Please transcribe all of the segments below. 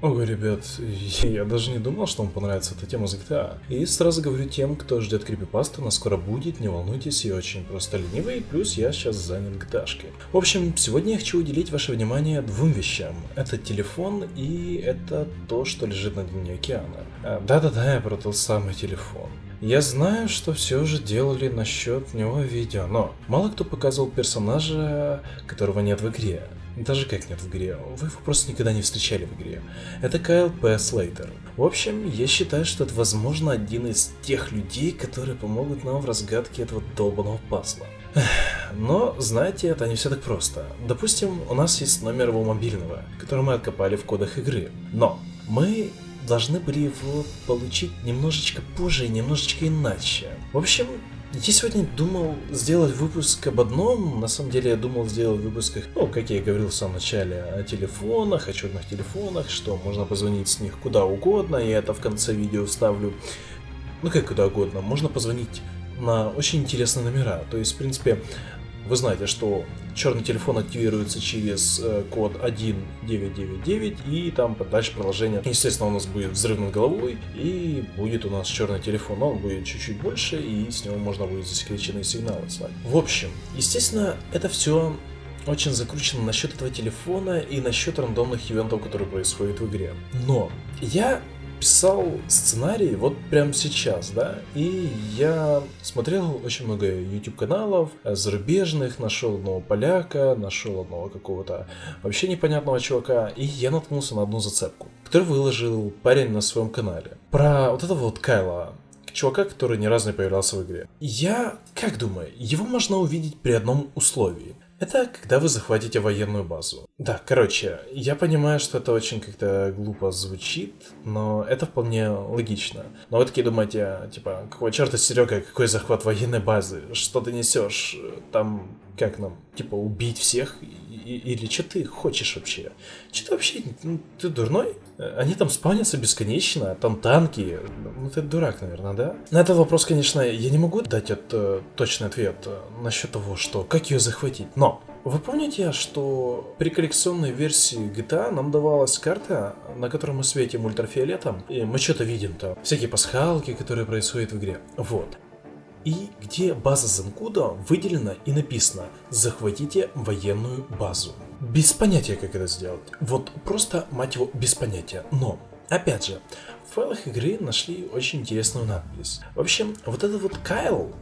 Ого, ребят, я даже не думал, что вам понравится эта тема с GTA. И сразу говорю тем, кто ждет крипипасту, она скоро будет, не волнуйтесь, я очень просто ленивый, плюс я сейчас занят gta -шкой. В общем, сегодня я хочу уделить ваше внимание двум вещам. Это телефон и это то, что лежит на дне океана. А, да-да-да, я про тот самый телефон. Я знаю, что все уже делали насчет него видео, но мало кто показывал персонажа, которого нет в игре. Даже как нет в игре, вы его просто никогда не встречали в игре. Это Кайл П. Слейтер. В общем, я считаю, что это возможно один из тех людей, которые помогут нам в разгадке этого долбанного пазла. Но, знаете, это не все так просто. Допустим, у нас есть номер его мобильного, который мы откопали в кодах игры. Но мы должны были его получить немножечко позже и немножечко иначе. В общем, я сегодня думал сделать выпуск об одном, на самом деле я думал сделать выпуск, ну, как я и говорил в самом начале, о телефонах, о черных телефонах, что можно позвонить с них куда угодно, и это в конце видео вставлю, ну как куда угодно, можно позвонить на очень интересные номера, то есть, в принципе, вы знаете, что черный телефон активируется через э, код 1999 и там дальше продолжение. Естественно, у нас будет взрыв над головой и будет у нас черный телефон, но он будет чуть-чуть больше и с него можно будет засекреченные сигналы слать. В общем, естественно, это все очень закручено насчет этого телефона и насчет рандомных ивентов, которые происходят в игре. Но я писал сценарий вот прямо сейчас, да, и я смотрел очень много YouTube каналов зарубежных, нашел одного поляка, нашел одного какого-то вообще непонятного чувака, и я наткнулся на одну зацепку, которую выложил парень на своем канале. Про вот этого вот Кайла, чувака, который ни разу не появлялся в игре. Я, как думаю, его можно увидеть при одном условии – это когда вы захватите военную базу. Да, короче, я понимаю, что это очень как-то глупо звучит, но это вполне логично. Но вы такие думаете, типа, какого черта, Серега, какой захват военной базы? Что ты несешь? Там, как нам, типа, убить всех? Или что ты хочешь вообще? Что ты вообще, ну, ты дурной? Они там спавнятся бесконечно, там танки. Ну ты дурак, наверное, да? На этот вопрос, конечно, я не могу дать это, э, точный ответ э, насчет того, что как ее захватить. Но вы помните, что при коллекционной версии GTA нам давалась карта, на которой мы светим ультрафиолетом, и мы что-то видим там, всякие пасхалки, которые происходят в игре. Вот и где база Занкуда выделена и написано «Захватите военную базу». Без понятия, как это сделать. Вот просто, мать его, без понятия. Но, опять же, в файлах игры нашли очень интересную надпись. В общем, вот этот вот Кайл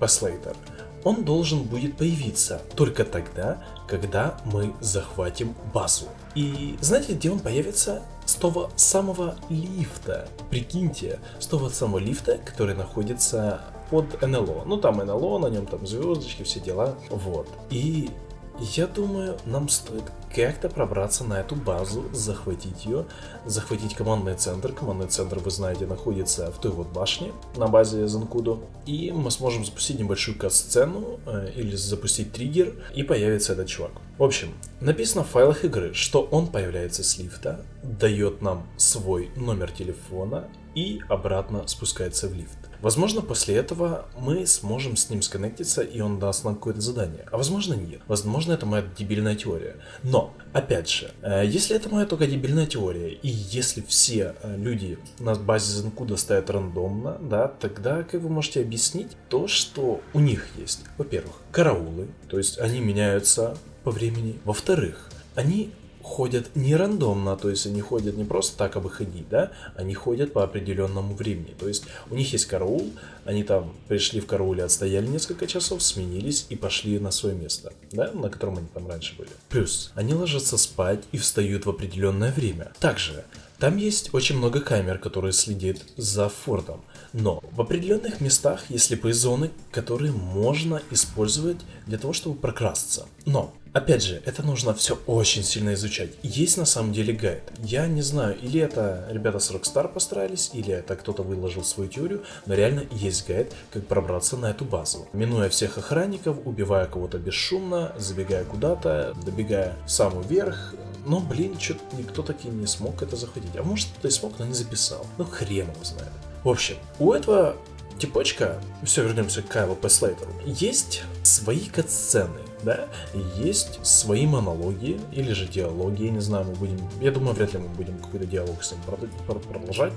Паслейтер, он должен будет появиться только тогда, когда мы захватим базу. И знаете, где он появится? С того самого лифта. Прикиньте, с того самого лифта, который находится под НЛО. Ну там НЛО, на нем там звездочки, все дела. Вот. И я думаю, нам стоит как-то пробраться на эту базу, захватить ее, захватить командный центр. Командный центр, вы знаете, находится в той вот башне на базе Занкудо. И мы сможем запустить небольшую кат-сцену э, или запустить триггер, и появится этот чувак. В общем, написано в файлах игры, что он появляется с лифта, дает нам свой номер телефона и обратно спускается в лифт. Возможно, после этого мы сможем с ним сконнектиться, и он даст нам какое-то задание. А возможно, нет. Возможно, это моя дебильная теория. Но, опять же, э, если это моя только дебильная теория, и если все э, люди на базе Zenkuda стоят рандомно, да, тогда как вы можете объяснить то, что у них есть, во-первых, караулы, то есть они меняются по времени. Во-вторых, они ходят не рандомно, то есть они ходят не просто так, абы ходить, да, они ходят по определенному времени. То есть у них есть караул, они там пришли в карауле, отстояли несколько часов, сменились и пошли на свое место, да, на котором они там раньше были. Плюс, они ложатся спать и встают в определенное время. Также, там есть очень много камер, которые следят за фортом. Но в определенных местах есть слепые зоны, которые можно использовать для того, чтобы прокрасться. Но Опять же, это нужно все очень сильно изучать. Есть на самом деле гайд. Я не знаю, или это ребята с Rockstar постарались, или это кто-то выложил свою теорию, но реально есть гайд, как пробраться на эту базу. Минуя всех охранников, убивая кого-то бесшумно, забегая куда-то, добегая в самый верх. Но, блин, что-то никто таки не смог это заходить. А может кто-то и смог, но не записал. Ну, хрен его знает. В общем, у этого типочка, все, вернемся к Кайлу П. Слейтеру, есть свои катсцены, да, есть свои монологи или же диалоги, я не знаю, мы будем, я думаю, вряд ли мы будем какой-то диалог с ним продолжать,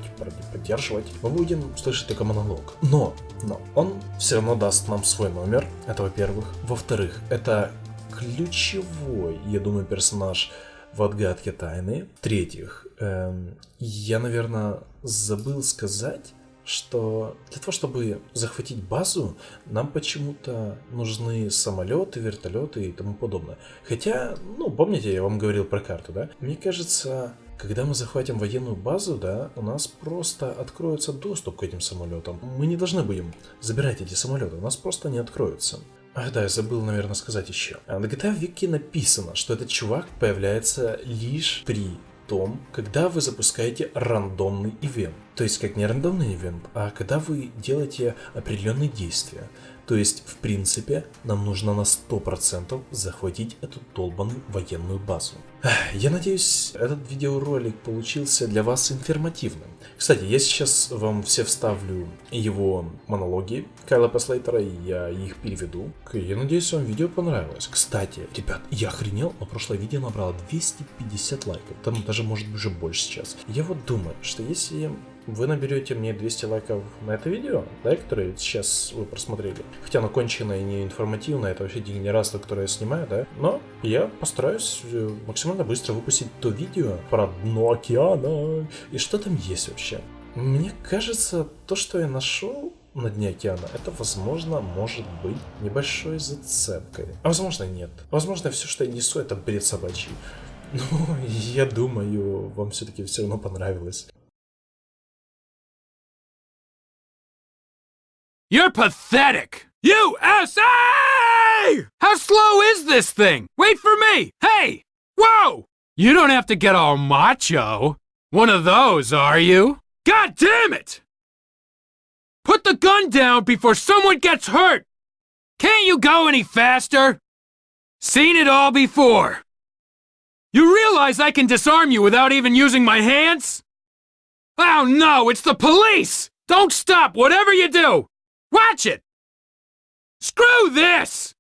поддерживать, мы будем слышать только монолог. Но, но, он все равно даст нам свой номер, это во-первых. Во-вторых, это ключевой, я думаю, персонаж в отгадке тайны. В-третьих, эм, я, наверное, забыл сказать, что для того, чтобы захватить базу, нам почему-то нужны самолеты, вертолеты и тому подобное. Хотя, ну, помните, я вам говорил про карту, да? Мне кажется, когда мы захватим военную базу, да, у нас просто откроется доступ к этим самолетам. Мы не должны будем забирать эти самолеты, у нас просто не откроются. Ах да, я забыл, наверное, сказать еще. На GTA Вики написано, что этот чувак появляется лишь при том, когда вы запускаете рандомный ивент. То есть, как не рандомный ивент, а когда вы делаете определенные действия. То есть, в принципе, нам нужно на 100% захватить эту долбанную военную базу. Я надеюсь, этот видеоролик получился для вас информативным. Кстати, я сейчас вам все вставлю его монологи Кайла Паслейтера, и я их переведу. Я надеюсь, вам видео понравилось. Кстати, ребят, я охренел, но прошлое видео набрало 250 лайков, там даже может быть уже больше сейчас. Я вот думаю, что если вы наберете мне 200 лайков на это видео, да, которое сейчас вы просмотрели. Хотя оно конченое и не информативное, это вообще дегенератство, которое я снимаю, да. Но я постараюсь э, максимально быстро выпустить то видео про дно океана. И что там есть вообще? Мне кажется, то, что я нашел на дне океана, это, возможно, может быть небольшой зацепкой. А возможно, нет. Возможно, все, что я несу, это бред собачий. Ну, я думаю, вам все-таки все равно понравилось. You're pathetic! USA! How slow is this thing? Wait for me! Hey! Whoa! You don't have to get all macho. One of those, are you? God damn it! Put the gun down before someone gets hurt! Can't you go any faster? Seen it all before. You realize I can disarm you without even using my hands? Oh no, it's the police! Don't stop, whatever you do! Watch it! Screw this!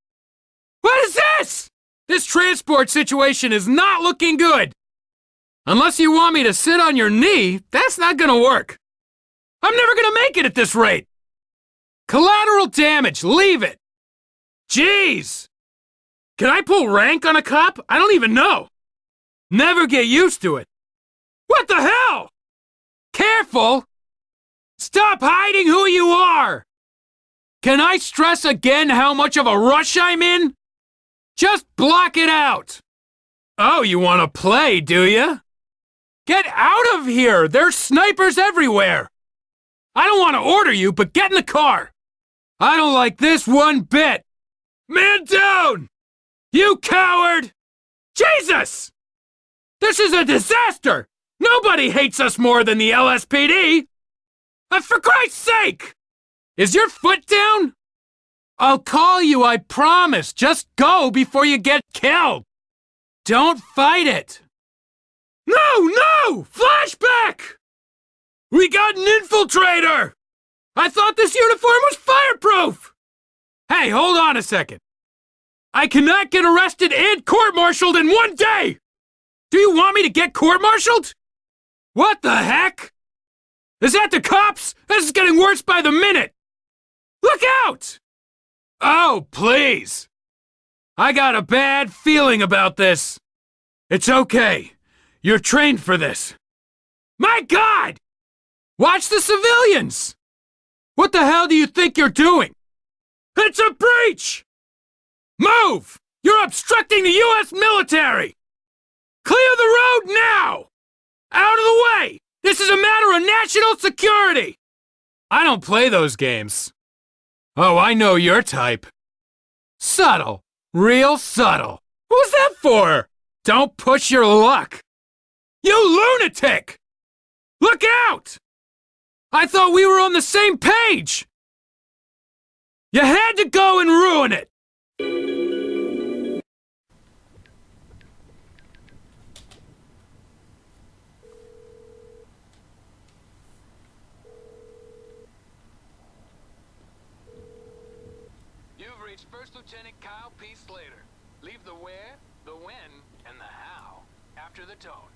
What is this? This transport situation is not looking good. Unless you want me to sit on your knee, that's not gonna work. I'm never gonna make it at this rate. Collateral damage, leave it. Jeez! Can I pull rank on a cop? I don't even know. Never get used to it. What the hell? Careful! Stop hiding who you are! Can I stress again how much of a rush I'm in? Just block it out! Oh, you want to play, do you? Get out of here! There's snipers everywhere! I don't want to order you, but get in the car! I don't like this one bit! Man down! You coward! Jesus! This is a disaster! Nobody hates us more than the LSPD! And uh, for Christ's sake! Is your foot down? I'll call you, I promise. Just go before you get killed. Don't fight it. No, no! Flashback! We got an infiltrator! I thought this uniform was fireproof! Hey, hold on a second. I cannot get arrested and court-martialed in one day! Do you want me to get court-martialed? What the heck? Is that the cops? This is getting worse by the minute! Look out! Oh, please! I got a bad feeling about this. It's okay. You're trained for this. My God! Watch the civilians! What the hell do you think you're doing? It's a breach! Move! You're obstructing the U.S. military! Clear the road now! Out of the way! This is a matter of national security! I don't play those games. Oh, I know your type. Subtle. Real subtle. Who's that for? Don't push your luck. You lunatic! Look out! I thought we were on the same page! You had to go and ruin it! Reach First Lieutenant Kyle P. Slater. Leave the where, the when, and the how after the tone.